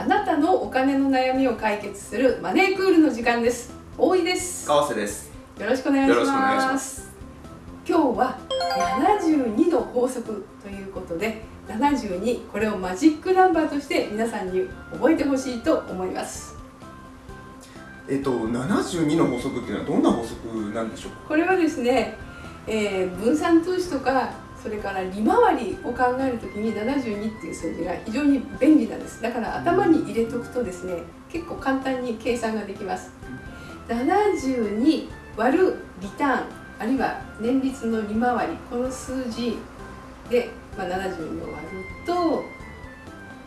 あなたのお金の悩みを解決するマネークールの時間です。大井です。川瀬です。よろしくお願いします。今日は72の法則ということで72これをマジックナンバーとして皆さんに覚えてほしいと思います。えっと72の法則っていうのはどんな法則なんでしょうか？これはですね、えー分散投資とかそれから利回りを考えるときに72っていう数字が非常に便利なんです。だから頭に入れとくとですね結構簡単に計算ができます。72割るリターンあるいは年率の利回りこの数字で、まあ、72を割ると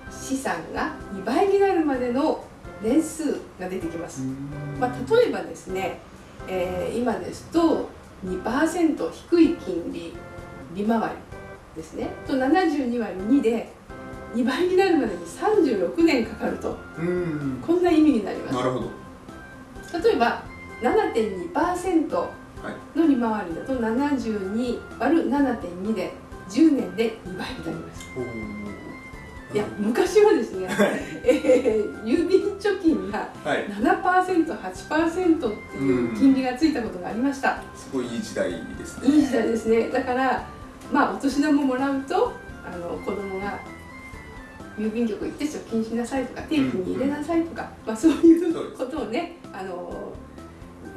資産が2倍になるまでの年数が出てきます。まあ、例えばですね、えー今ですと2%低い金利利回りですね。と72割2で2倍になるまでに36年かかると。うん。こんな意味になります。なるほど。例えば7.2%はい。の利回りだと72割る7.2で10年で2倍になります。いや昔はですね、えー郵便貯金がはい。7%8% っていう金利がついたことがありました、すごいいい時代ですね。いい時代ですね。だからまあお年玉もらうとあの子供が郵便局行って貯金しなさいとか定期に入れなさいとか、まあ、そういうことをねあの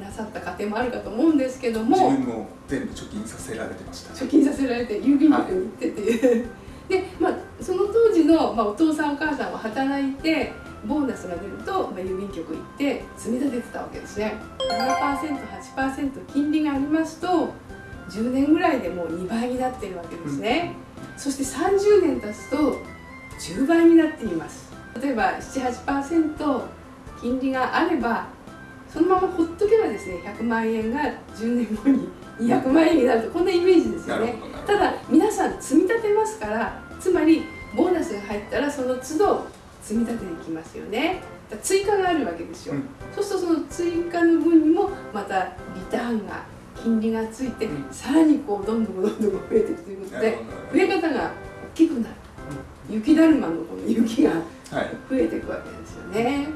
なさった家庭もあるかと思うんですけど自も分も全部貯金させられてました貯金させられて郵便局に行ってってい。う、で、まあ、その当時の、まあ、お父さんお母さんは働いてボーナスが出ると、まあ、郵便局行って積み立ててたわけですね。7%8% 金利がありますと10年ぐらいでもう2倍になっているわけですね、そして30年経つと10倍になっています。例えば78%金利があればそのままほっとけばですね100万円が10年後に200万円になるとこんなイメージですよね。ただ皆さん積み立てますからつまりボーナスが入ったらその都度積み立てていきますよね。追加があるわけですよ、うん。そうするとその追加の分にもまたリターンが金利がついて、うんさらにこうどんどんどんどん増えていくということで増え方が大きくなる。雪だるまのこの雪がはい。増えていくわけですよね。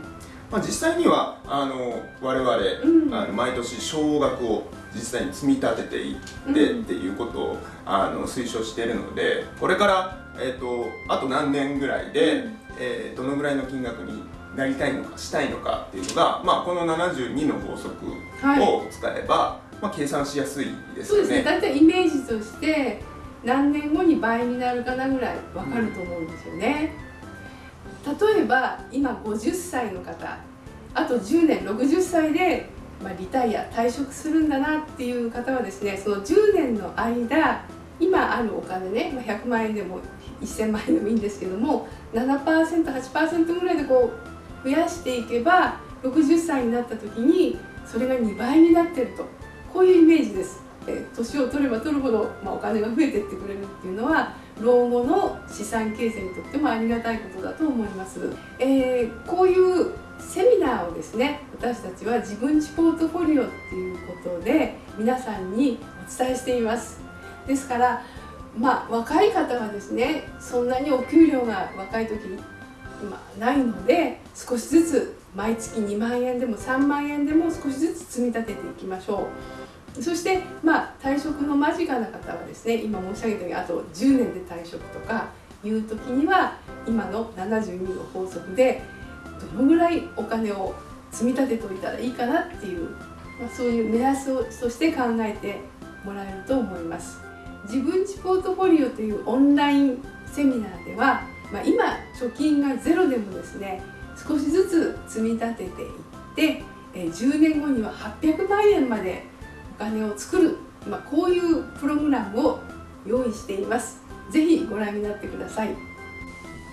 まあ、実際にはあの我々、うん。あの毎年少額を実際に積み立てていって、うん。っていうことをあの推奨しているのでこれから、えー、とあと何年ぐらいで、うん。えーどのぐらいの金額になりたいのかしたいのかっていうのが、まあ、この72の法則はい。を使えば、まあ、計算しやすいですそうですね。よね。大体イメージとして何年後に倍になるかなぐらい分かると思うんですよね、例えば今50歳の方あと10年60歳で、まあ、リタイア退職するんだなっていう方はですねその10年の間今あるお金ね、まあ、100万円でも1000万円でもいいんですけども 7%8% ぐらいでこう増やしていけば60歳になった時にそれが2倍になってると。こういうイメージです。え年を取れば取るほど、まあ、お金が増えていってくれるっていうのは老後の資産形成にとってもありがたいことだと思います。えーこういうセミナーをですね私たちは自分ちポートフォリオっていうことで皆さんにお伝えしています。ですからまあ若い方はですねそんなにお給料が若い時に今ないので少しずつ毎月2万円でも3万円でも少しずつ積み立てていきましょうそしてまあ退職の間近な方はですね今申し上げたようにあと10年で退職とかいう時には今の72の法則でどのぐらいお金を積み立てておいたらいいかなっていう、まあ、そういう目安をとして考えてもらえると思います。自分ちポートフォリオというオンラインセミナーでは、まあ、今貯金がゼロでもですね少しずつ積み立てていって、え10年後には800万円まで金を作る、まあ、こういうプログラムを用意しています。ぜひご覧になってください。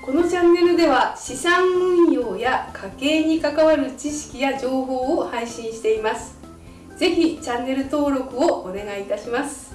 このチャンネルでは資産運用や家計に関わる知識や情報を配信しています。ぜひチャンネル登録をお願いいたします。